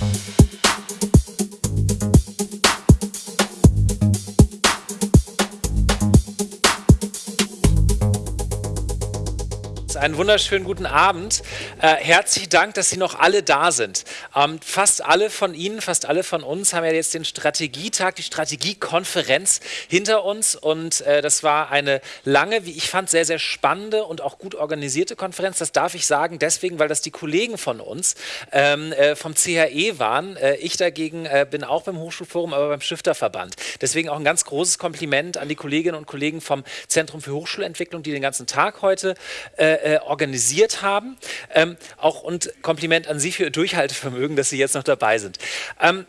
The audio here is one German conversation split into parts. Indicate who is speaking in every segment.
Speaker 1: Thank you. Einen wunderschönen guten Abend. Äh, herzlichen Dank, dass Sie noch alle da sind. Ähm, fast alle von Ihnen, fast alle von uns haben ja jetzt den Strategietag, die Strategiekonferenz hinter uns und äh, das war eine lange, wie ich fand, sehr, sehr spannende und auch gut organisierte Konferenz. Das darf ich sagen deswegen, weil das die Kollegen von uns ähm, äh, vom CHE waren. Äh, ich dagegen äh, bin auch beim Hochschulforum, aber beim Stifterverband. Deswegen auch ein ganz großes Kompliment an die Kolleginnen und Kollegen vom Zentrum für Hochschulentwicklung, die den ganzen Tag heute äh, äh, organisiert haben. Ähm, auch und Kompliment an Sie für Ihr Durchhaltevermögen, dass Sie jetzt noch dabei sind. Ähm,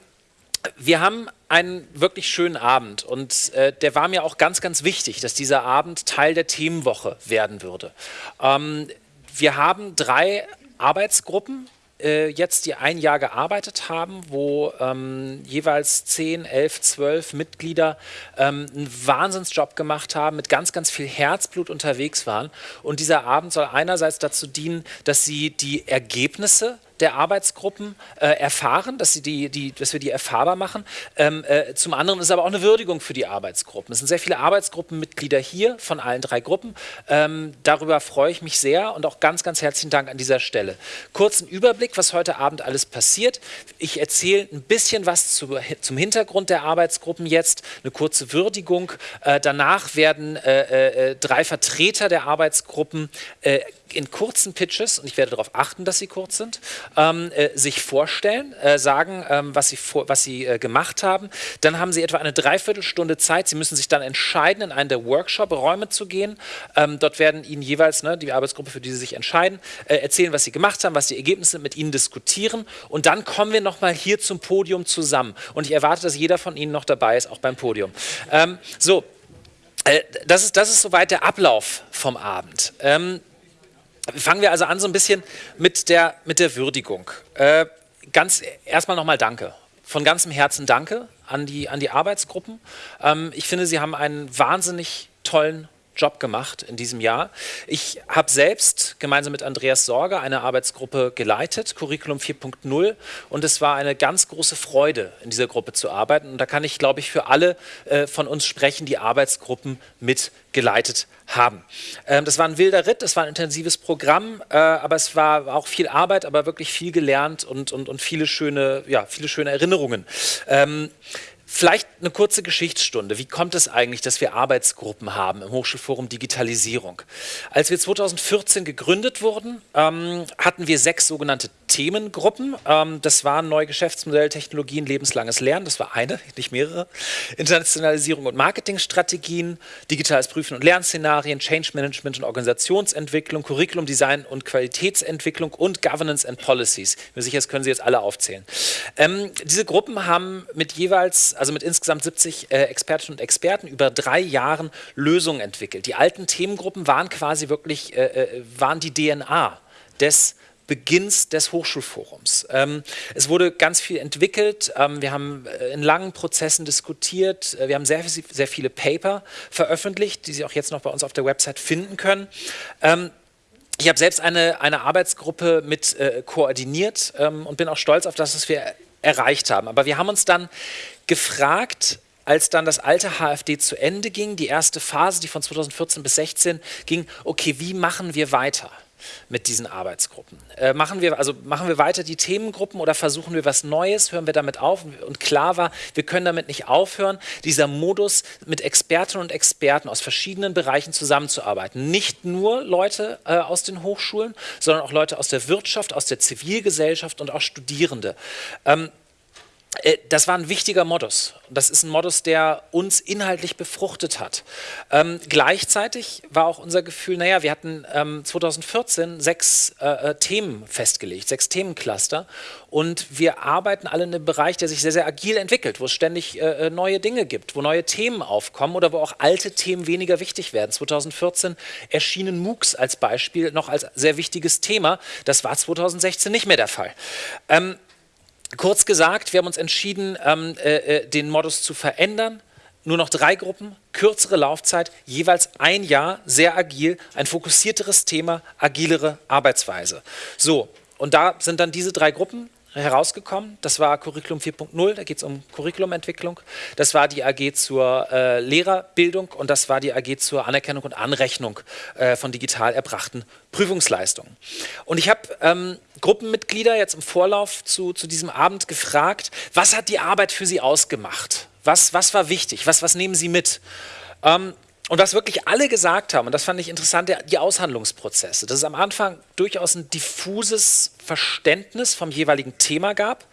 Speaker 1: wir haben einen wirklich schönen Abend und äh, der war mir auch ganz, ganz wichtig, dass dieser Abend Teil der Themenwoche werden würde. Ähm, wir haben drei Arbeitsgruppen jetzt, die ein Jahr gearbeitet haben, wo ähm, jeweils 10, 11, 12 Mitglieder ähm, einen Wahnsinnsjob gemacht haben, mit ganz, ganz viel Herzblut unterwegs waren. Und dieser Abend soll einerseits dazu dienen, dass sie die Ergebnisse der Arbeitsgruppen äh, erfahren, dass, sie die, die, dass wir die erfahrbar machen. Ähm, äh, zum anderen ist es aber auch eine Würdigung für die Arbeitsgruppen. Es sind sehr viele Arbeitsgruppenmitglieder hier von allen drei Gruppen. Ähm, darüber freue ich mich sehr und auch ganz, ganz herzlichen Dank an dieser Stelle. Kurzen Überblick, was heute Abend alles passiert. Ich erzähle ein bisschen was zu, zum Hintergrund der Arbeitsgruppen jetzt, eine kurze Würdigung. Äh, danach werden äh, äh, drei Vertreter der Arbeitsgruppen äh, in kurzen Pitches, und ich werde darauf achten, dass sie kurz sind, ähm, äh, sich vorstellen, äh, sagen, ähm, was sie, vor, was sie äh, gemacht haben. Dann haben sie etwa eine Dreiviertelstunde Zeit. Sie müssen sich dann entscheiden, in einen der Workshop-Räume zu gehen. Ähm, dort werden Ihnen jeweils, ne, die Arbeitsgruppe, für die Sie sich entscheiden, äh, erzählen, was Sie gemacht haben, was die Ergebnisse sind, mit Ihnen diskutieren. Und dann kommen wir nochmal hier zum Podium zusammen. Und ich erwarte, dass jeder von Ihnen noch dabei ist, auch beim Podium. Ähm, so, äh, das ist, das ist soweit der Ablauf vom Abend. Ähm, Fangen wir also an so ein bisschen mit der, mit der Würdigung. Äh, ganz erstmal nochmal Danke. Von ganzem Herzen Danke an die, an die Arbeitsgruppen. Ähm, ich finde, Sie haben einen wahnsinnig tollen Job gemacht in diesem Jahr. Ich habe selbst gemeinsam mit Andreas Sorge eine Arbeitsgruppe geleitet, Curriculum 4.0, und es war eine ganz große Freude, in dieser Gruppe zu arbeiten. Und da kann ich, glaube ich, für alle äh, von uns sprechen, die Arbeitsgruppen mitgeleitet haben. Ähm, das war ein wilder Ritt, das war ein intensives Programm, äh, aber es war auch viel Arbeit, aber wirklich viel gelernt und, und, und viele, schöne, ja, viele schöne Erinnerungen. Ähm, Vielleicht eine kurze Geschichtsstunde. Wie kommt es eigentlich, dass wir Arbeitsgruppen haben im Hochschulforum Digitalisierung? Als wir 2014 gegründet wurden, ähm, hatten wir sechs sogenannte Themengruppen. Ähm, das waren neue Geschäftsmodelle, Technologien, lebenslanges Lernen. Das war eine, nicht mehrere. Internationalisierung und Marketingstrategien, digitales Prüfen und Lernszenarien, Change Management und Organisationsentwicklung, Curriculum Design und Qualitätsentwicklung und Governance and Policies. Ich bin sicher, das können Sie jetzt alle aufzählen. Ähm, diese Gruppen haben mit jeweils, also mit insgesamt 70 äh, Expertinnen und Experten über drei Jahren Lösungen entwickelt. Die alten Themengruppen waren quasi wirklich, äh, äh waren die DNA des Beginns des Hochschulforums. Ähm, es wurde ganz viel entwickelt, ähm, wir haben äh, in langen Prozessen diskutiert, äh, wir haben sehr, sehr viele Paper veröffentlicht, die Sie auch jetzt noch bei uns auf der Website finden können. Ähm, ich habe selbst eine, eine Arbeitsgruppe mit äh, koordiniert ähm, und bin auch stolz auf das, was wir erreicht haben. Aber wir haben uns dann gefragt, als dann das alte HFD zu Ende ging, die erste Phase, die von 2014 bis 2016 ging, okay, wie machen wir weiter? Mit diesen Arbeitsgruppen. Äh, machen, wir, also machen wir weiter die Themengruppen oder versuchen wir was Neues, hören wir damit auf? Und klar war, wir können damit nicht aufhören, dieser Modus mit Expertinnen und Experten aus verschiedenen Bereichen zusammenzuarbeiten. Nicht nur Leute äh, aus den Hochschulen, sondern auch Leute aus der Wirtschaft, aus der Zivilgesellschaft und auch Studierende. Ähm, äh, das war ein wichtiger Modus. Das ist ein Modus, der uns inhaltlich befruchtet hat. Ähm, gleichzeitig war auch unser Gefühl, naja, wir hatten ähm, 2014 sechs äh, äh, Themen festgelegt, sechs Themencluster und wir arbeiten alle in einem Bereich, der sich sehr, sehr agil entwickelt, wo es ständig äh, äh neue Dinge gibt, wo neue Themen aufkommen oder wo auch alte Themen weniger wichtig werden. 2014 erschienen MOOCs als Beispiel noch als sehr wichtiges Thema. Das war 2016 nicht mehr der Fall. Ähm, Kurz gesagt, wir haben uns entschieden, ähm, äh, äh, den Modus zu verändern. Nur noch drei Gruppen, kürzere Laufzeit, jeweils ein Jahr, sehr agil, ein fokussierteres Thema, agilere Arbeitsweise. So, und da sind dann diese drei Gruppen herausgekommen. Das war Curriculum 4.0, da geht es um Curriculumentwicklung. Das war die AG zur äh, Lehrerbildung und das war die AG zur Anerkennung und Anrechnung äh, von digital erbrachten Prüfungsleistungen. Und ich habe ähm, Gruppenmitglieder jetzt im Vorlauf zu, zu diesem Abend gefragt, was hat die Arbeit für sie ausgemacht? Was, was war wichtig? Was, was nehmen sie mit? Ähm, und was wirklich alle gesagt haben, und das fand ich interessant, die Aushandlungsprozesse, dass es am Anfang durchaus ein diffuses Verständnis vom jeweiligen Thema gab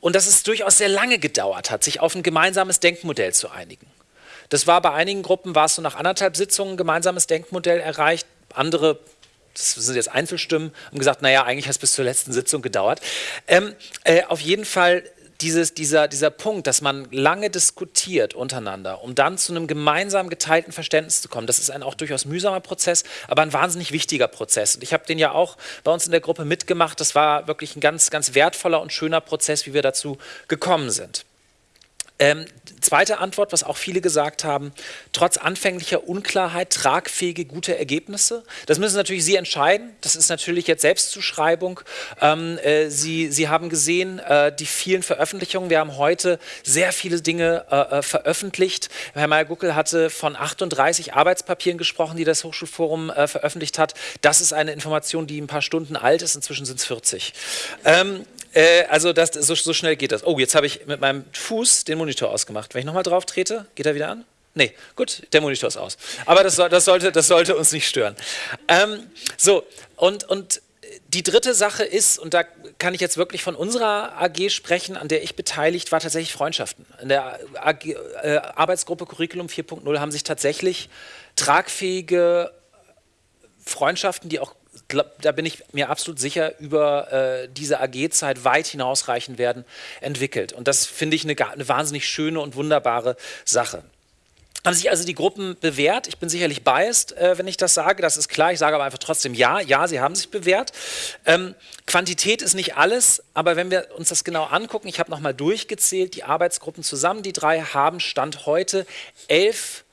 Speaker 1: und dass es durchaus sehr lange gedauert hat, sich auf ein gemeinsames Denkmodell zu einigen. Das war bei einigen Gruppen, war es so nach anderthalb Sitzungen ein gemeinsames Denkmodell erreicht, andere das sind jetzt Einzelstimmen, haben gesagt, naja, eigentlich hat es bis zur letzten Sitzung gedauert. Ähm, äh, auf jeden Fall dieses, dieser, dieser Punkt, dass man lange diskutiert untereinander, um dann zu einem gemeinsam geteilten Verständnis zu kommen, das ist ein auch durchaus mühsamer Prozess, aber ein wahnsinnig wichtiger Prozess. Und ich habe den ja auch bei uns in der Gruppe mitgemacht. Das war wirklich ein ganz, ganz wertvoller und schöner Prozess, wie wir dazu gekommen sind. Ähm, zweite Antwort, was auch viele gesagt haben, trotz anfänglicher Unklarheit tragfähige, gute Ergebnisse. Das müssen natürlich Sie entscheiden. Das ist natürlich jetzt Selbstzuschreibung. Ähm, äh, Sie, Sie haben gesehen, äh, die vielen Veröffentlichungen. Wir haben heute sehr viele Dinge äh, äh veröffentlicht. Herr Meyer-Guckel hatte von 38 Arbeitspapieren gesprochen, die das Hochschulforum äh, veröffentlicht hat. Das ist eine Information, die ein paar Stunden alt ist. Inzwischen sind es 40. Ähm, äh, also das, so, so, schnell geht das. Oh, jetzt habe ich mit meinem Fuß den Monitor ausgemacht. Wenn ich nochmal drauf trete, geht er wieder an? Nee, gut, der Monitor ist aus. Aber das, das, sollte, das sollte uns nicht stören. Ähm, so, und, und die dritte Sache ist, und da kann ich jetzt wirklich von unserer AG sprechen, an der ich beteiligt war, tatsächlich Freundschaften. In der AG, äh, Arbeitsgruppe Curriculum 4.0 haben sich tatsächlich tragfähige Freundschaften, die auch da bin ich mir absolut sicher, über äh, diese AG-Zeit weit hinausreichen werden, entwickelt. Und das finde ich eine, eine wahnsinnig schöne und wunderbare Sache. Haben sich also die Gruppen bewährt? Ich bin sicherlich biased, äh, wenn ich das sage, das ist klar. Ich sage aber einfach trotzdem ja, ja, sie haben sich bewährt. Ähm, Quantität ist nicht alles, aber wenn wir uns das genau angucken, ich habe nochmal durchgezählt, die Arbeitsgruppen zusammen, die drei haben Stand heute elf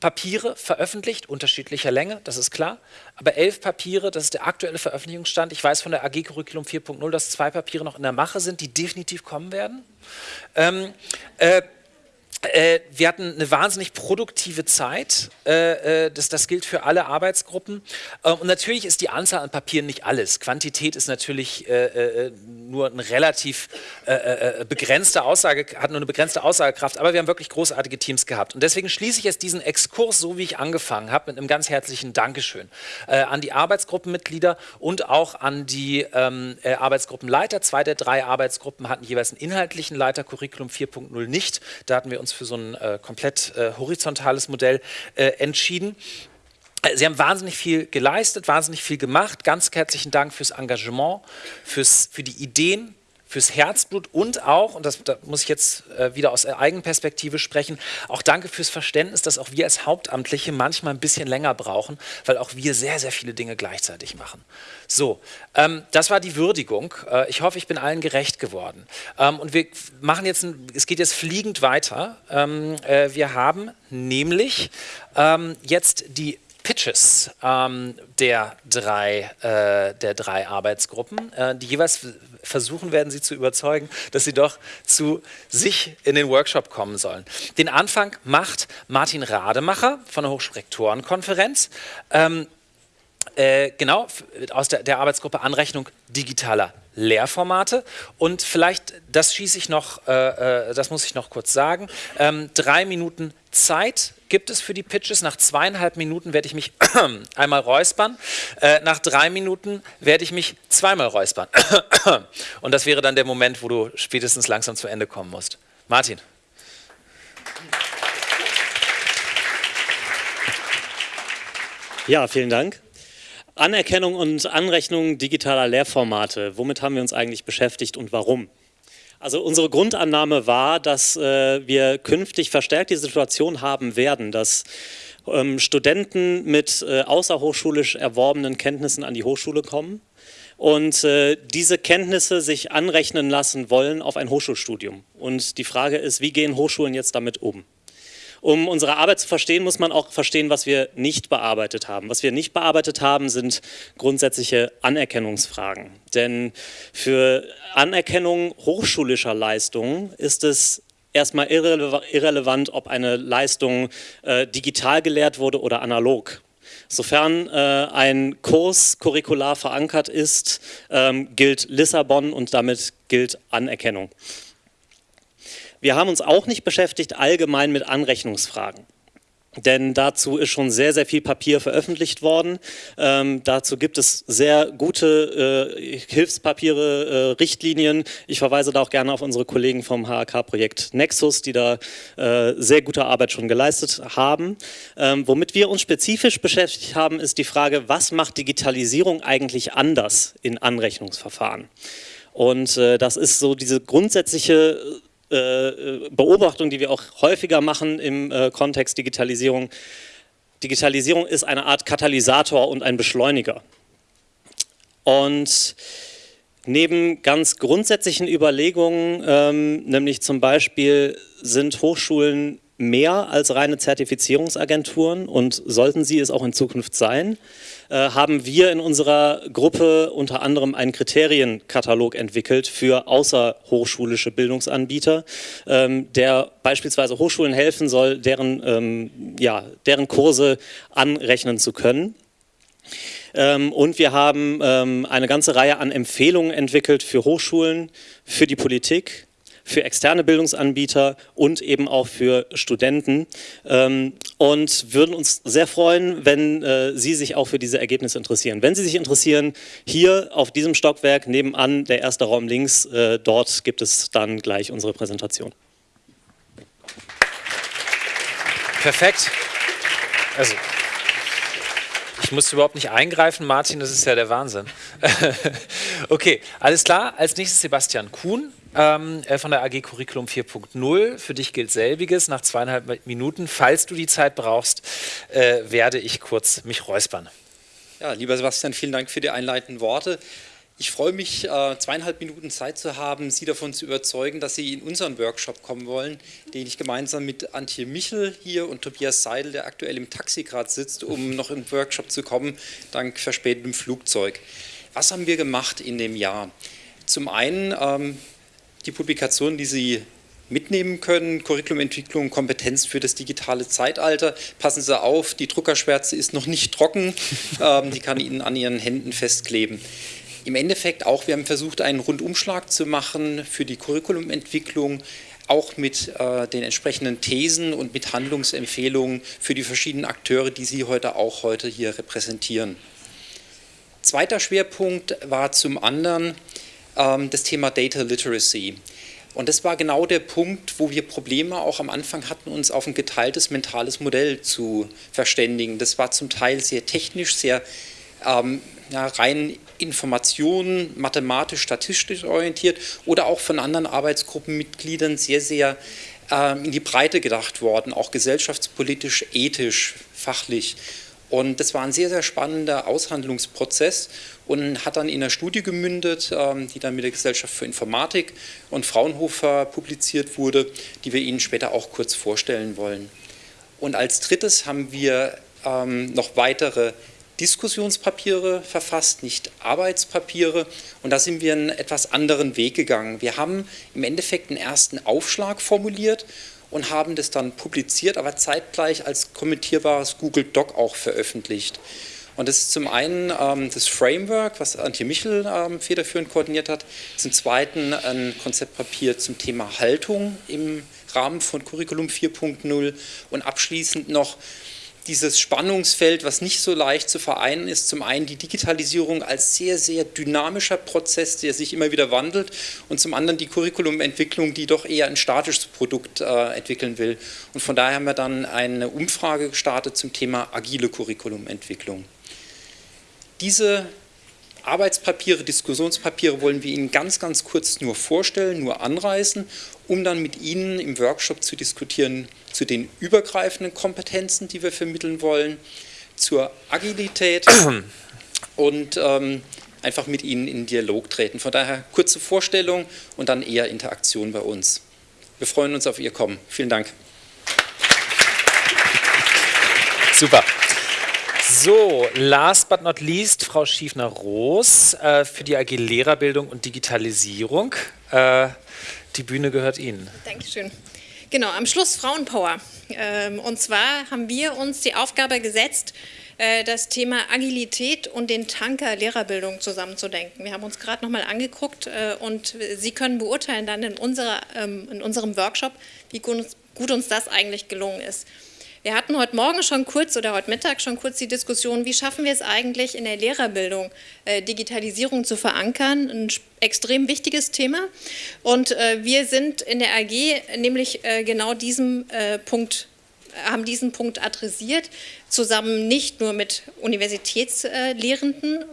Speaker 1: Papiere veröffentlicht, unterschiedlicher Länge, das ist klar, aber elf Papiere, das ist der aktuelle Veröffentlichungsstand. Ich weiß von der AG Curriculum 4.0, dass zwei Papiere noch in der Mache sind, die definitiv kommen werden. Ähm, äh, äh, wir hatten eine wahnsinnig produktive Zeit. Äh, äh, das, das, gilt für alle Arbeitsgruppen. Ähm, und natürlich ist die Anzahl an Papieren nicht alles. Quantität ist natürlich äh, äh nur eine relativ äh, begrenzte Aussage, hat nur eine begrenzte Aussagekraft. Aber wir haben wirklich großartige Teams gehabt. Und deswegen schließe ich jetzt diesen Exkurs, so wie ich angefangen habe, mit einem ganz herzlichen Dankeschön an die Arbeitsgruppenmitglieder und auch an die ähm, Arbeitsgruppenleiter. Zwei der drei Arbeitsgruppen hatten jeweils einen inhaltlichen Leiter, Curriculum 4.0 nicht. Da hatten wir uns für so ein äh, komplett äh, horizontales Modell äh, entschieden. Äh, Sie haben wahnsinnig viel geleistet, wahnsinnig viel gemacht. Ganz herzlichen Dank fürs Engagement, fürs, für die Ideen, fürs Herzblut und auch, und das, da muss ich jetzt äh, wieder aus Eigenperspektive sprechen, auch danke fürs Verständnis, dass auch wir als Hauptamtliche manchmal ein bisschen länger brauchen, weil auch wir sehr, sehr viele Dinge gleichzeitig machen. So, ähm, das war die Würdigung. Äh, ich hoffe, ich bin allen gerecht geworden. Ähm, und wir machen jetzt, ein, es geht jetzt fliegend weiter. Ähm, äh, wir haben nämlich ähm, jetzt die Pitches ähm, der, drei, äh, der drei Arbeitsgruppen, äh, die jeweils versuchen werden, sie zu überzeugen, dass sie doch zu sich in den Workshop kommen sollen. Den Anfang macht Martin Rademacher von der Hochschulrektorenkonferenz. Ähm, äh, genau, aus der, der Arbeitsgruppe Anrechnung digitaler Lehrformate und vielleicht, das schieße ich noch, äh, äh, das muss ich noch kurz sagen, ähm, drei Minuten Zeit gibt es für die Pitches. Nach zweieinhalb Minuten werde ich mich einmal räuspern. Äh, nach drei Minuten werde ich mich zweimal räuspern. Und das wäre dann der Moment, wo du spätestens langsam zu Ende kommen musst. Martin.
Speaker 2: Ja, vielen Dank. Anerkennung und Anrechnung digitaler Lehrformate. Womit haben wir uns eigentlich beschäftigt und warum? Also unsere Grundannahme war, dass äh, wir künftig verstärkt die Situation haben werden, dass ähm, Studenten mit äh, außerhochschulisch erworbenen Kenntnissen an die Hochschule kommen und äh, diese Kenntnisse sich anrechnen lassen wollen auf ein Hochschulstudium. Und die Frage ist, wie gehen Hochschulen jetzt damit um? Um unsere Arbeit zu verstehen, muss man auch verstehen, was wir nicht bearbeitet haben. Was wir nicht bearbeitet haben, sind grundsätzliche Anerkennungsfragen. Denn für Anerkennung hochschulischer Leistungen ist es erstmal irrelevant, ob eine Leistung äh, digital gelehrt wurde oder analog. Sofern äh, ein Kurs curricular verankert ist, ähm, gilt Lissabon und damit gilt Anerkennung. Wir haben uns auch nicht beschäftigt allgemein mit Anrechnungsfragen. Denn dazu ist schon sehr, sehr viel Papier veröffentlicht worden. Ähm, dazu gibt es sehr gute äh, Hilfspapiere, äh, Richtlinien. Ich verweise da auch gerne auf unsere Kollegen vom HAK-Projekt Nexus, die da äh, sehr gute Arbeit schon geleistet haben. Ähm, womit wir uns spezifisch beschäftigt haben, ist die Frage, was macht Digitalisierung eigentlich anders in Anrechnungsverfahren? Und äh, das ist so diese grundsätzliche Beobachtung, die wir auch häufiger machen im äh, Kontext Digitalisierung. Digitalisierung ist eine Art Katalysator und ein Beschleuniger. Und neben ganz grundsätzlichen Überlegungen, ähm, nämlich zum Beispiel sind Hochschulen mehr als reine Zertifizierungsagenturen und sollten sie es auch in Zukunft sein, äh, haben wir in unserer Gruppe unter anderem einen Kriterienkatalog entwickelt für außerhochschulische Bildungsanbieter, ähm, der beispielsweise Hochschulen helfen soll, deren, ähm, ja, deren Kurse anrechnen zu können. Ähm, und wir haben eine ganze Reihe an Empfehlungen entwickelt für Hochschulen, für die Politik, für externe Bildungsanbieter und eben auch für Studenten ähm, und würden uns sehr freuen, wenn äh, Sie sich auch für diese Ergebnisse interessieren. Wenn Sie sich interessieren, hier auf diesem Stockwerk nebenan, der erste Raum links, äh, dort gibt es dann gleich unsere Präsentation.
Speaker 1: Perfekt. Also, ich muss überhaupt nicht eingreifen, Martin, das ist ja der Wahnsinn. okay, alles klar. Als nächstes Sebastian Kuhn ähm, äh, von der AG Curriculum 4.0. Für dich gilt selbiges. Nach zweieinhalb Minuten, falls du die Zeit brauchst, äh, werde ich kurz mich räuspern.
Speaker 3: Ja, lieber Sebastian, vielen Dank für die einleitenden Worte. Ich freue mich, äh, zweieinhalb Minuten Zeit zu haben, Sie davon zu überzeugen, dass Sie in unseren Workshop kommen wollen, den ich gemeinsam mit Antje Michel hier und Tobias Seidel, der aktuell im Taxi gerade sitzt, um noch im Workshop zu kommen, dank verspätetem Flugzeug. Was haben wir gemacht in dem Jahr? Zum einen ähm, die Publikation, die Sie mitnehmen können, Curriculumentwicklung, Kompetenz für das digitale Zeitalter. Passen Sie auf, die Druckerschwärze ist noch nicht trocken, ähm, die kann Ihnen an Ihren Händen festkleben. Im Endeffekt auch, wir haben versucht, einen Rundumschlag zu machen für die Curriculumentwicklung, auch mit äh, den entsprechenden Thesen und mit Handlungsempfehlungen für die verschiedenen Akteure, die Sie heute auch heute hier repräsentieren. Zweiter Schwerpunkt war zum anderen das Thema Data Literacy. Und das war genau der Punkt, wo wir Probleme auch am Anfang hatten, uns auf ein geteiltes mentales Modell zu verständigen. Das war zum Teil sehr technisch, sehr ähm, ja, rein Informationen, mathematisch, statistisch orientiert oder auch von anderen Arbeitsgruppenmitgliedern sehr, sehr ähm, in die Breite gedacht worden, auch gesellschaftspolitisch, ethisch, fachlich. Und das war ein sehr, sehr spannender Aushandlungsprozess und hat dann in einer Studie gemündet, ähm, die dann mit der Gesellschaft für Informatik und Fraunhofer publiziert wurde, die wir Ihnen später auch kurz vorstellen wollen. Und als drittes haben wir ähm, noch weitere Diskussionspapiere verfasst, nicht Arbeitspapiere. Und da sind wir einen etwas anderen Weg gegangen. Wir haben im Endeffekt einen ersten Aufschlag formuliert und haben das dann publiziert, aber zeitgleich als kommentierbares Google Doc auch veröffentlicht. Und das ist zum einen ähm, das Framework, was Antje Michel ähm, federführend koordiniert hat, zum zweiten ein Konzeptpapier zum Thema Haltung im Rahmen von Curriculum 4.0 und abschließend noch dieses Spannungsfeld, was nicht so leicht zu vereinen ist, zum einen die Digitalisierung als sehr, sehr dynamischer Prozess, der sich immer wieder wandelt und zum anderen die Curriculumentwicklung, die doch eher ein statisches Produkt äh, entwickeln will. Und von daher haben wir dann eine Umfrage gestartet zum Thema agile Curriculumentwicklung. Diese Arbeitspapiere, Diskussionspapiere wollen wir Ihnen ganz, ganz kurz nur vorstellen, nur anreißen, um dann mit Ihnen im Workshop zu diskutieren zu den übergreifenden Kompetenzen, die wir vermitteln wollen, zur Agilität und ähm, einfach mit Ihnen in Dialog treten. Von daher kurze Vorstellung und dann eher Interaktion bei uns. Wir freuen uns auf Ihr Kommen. Vielen Dank.
Speaker 1: Super. So, last but not least, Frau Schiefner-Roos äh, für die AG Lehrerbildung und Digitalisierung. Äh, die Bühne gehört Ihnen.
Speaker 4: Dankeschön. Genau, am Schluss Frauenpower. Ähm, und zwar haben wir uns die Aufgabe gesetzt, äh, das Thema Agilität und den Tanker Lehrerbildung zusammenzudenken. Wir haben uns gerade nochmal angeguckt äh, und Sie können beurteilen dann in, unserer, ähm, in unserem Workshop, wie gut uns das eigentlich gelungen ist. Wir hatten heute Morgen schon kurz oder heute Mittag schon kurz die Diskussion, wie schaffen wir es eigentlich in der Lehrerbildung, äh, Digitalisierung zu verankern, ein extrem wichtiges Thema. Und äh, wir sind in der AG nämlich äh, genau diesem Punkt haben diesen Punkt adressiert, zusammen nicht nur mit Universitätslehrenden,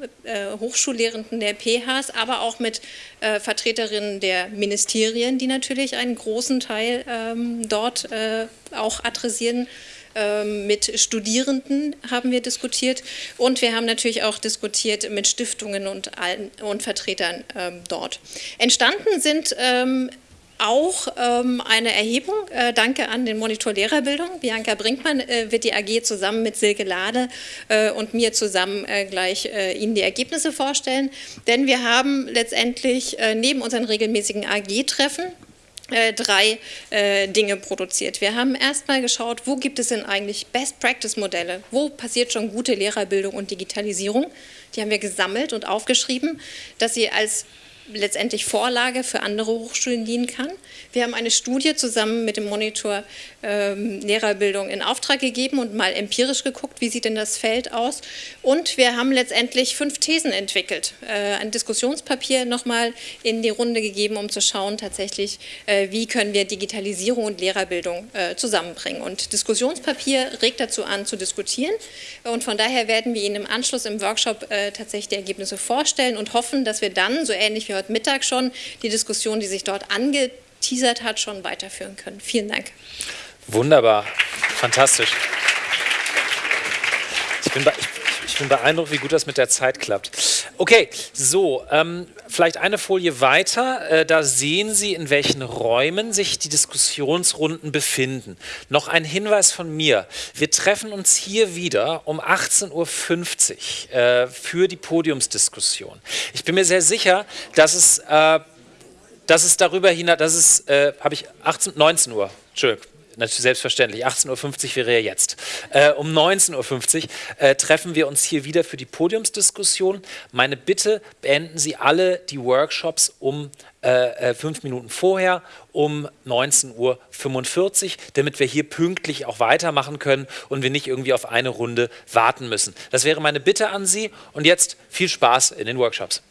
Speaker 4: Hochschullehrenden der PHs, aber auch mit Vertreterinnen der Ministerien, die natürlich einen großen Teil ähm, dort auch adressieren mit Studierenden haben wir diskutiert und wir haben natürlich auch diskutiert mit Stiftungen und, und Vertretern ähm, dort. Entstanden sind ähm, auch ähm, eine Erhebung. Äh, danke an den Monitor Lehrerbildung. Bianca Brinkmann äh, wird die AG zusammen mit Silke Lade äh, und mir zusammen äh, gleich äh, Ihnen die Ergebnisse vorstellen. Denn wir haben letztendlich äh, neben unseren regelmäßigen AG-Treffen drei Dinge produziert. Wir haben erstmal geschaut, wo gibt es denn eigentlich Best-Practice-Modelle? Wo passiert schon gute Lehrerbildung und Digitalisierung? Die haben wir gesammelt und aufgeschrieben, dass Sie als letztendlich Vorlage für andere Hochschulen dienen kann. Wir haben eine Studie zusammen mit dem Monitor ähm, Lehrerbildung in Auftrag gegeben und mal empirisch geguckt, wie sieht denn das Feld aus. Und wir haben letztendlich fünf Thesen entwickelt, äh, ein Diskussionspapier nochmal in die Runde gegeben, um zu schauen tatsächlich, äh, wie können wir Digitalisierung und Lehrerbildung äh, zusammenbringen. Und Diskussionspapier regt dazu an, zu diskutieren. Und von daher werden wir Ihnen im Anschluss im Workshop äh, tatsächlich die Ergebnisse vorstellen und hoffen, dass wir dann, so ähnlich wie heute Mittag schon, die Diskussion, die sich dort angeteasert hat, schon weiterführen können. Vielen Dank.
Speaker 1: Wunderbar, fantastisch. Ich bin, beeindruckt, wie gut das mit der Zeit klappt. Okay, so, ähm, vielleicht eine Folie weiter. Äh, da sehen Sie, in welchen Räumen sich die Diskussionsrunden befinden. Noch ein Hinweis von mir. Wir treffen uns hier wieder um 18.50 Uhr äh, für die Podiumsdiskussion. Ich bin mir sehr sicher, dass es, äh, dass es darüber hinaus, dass es, äh, habe ich 18, 19 Uhr, Entschuldigung, natürlich selbstverständlich, 18.50 Uhr wäre ja jetzt. Äh, um 19.50 Uhr äh, treffen wir uns hier wieder für die Podiumsdiskussion. Meine Bitte, beenden Sie alle die Workshops um äh, äh fünf Minuten vorher, um 19.45 Uhr, damit wir hier pünktlich auch weitermachen können und wir nicht irgendwie auf eine Runde warten müssen. Das wäre meine Bitte an Sie und jetzt viel Spaß in den Workshops.